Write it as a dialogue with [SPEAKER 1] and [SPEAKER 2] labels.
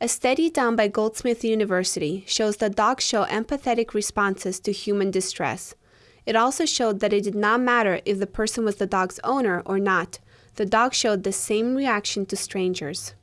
[SPEAKER 1] A study done by Goldsmith University shows that dogs show empathetic responses to human distress. It also showed that it did not matter if the person was the dog's owner or not, the dog showed the same reaction to strangers.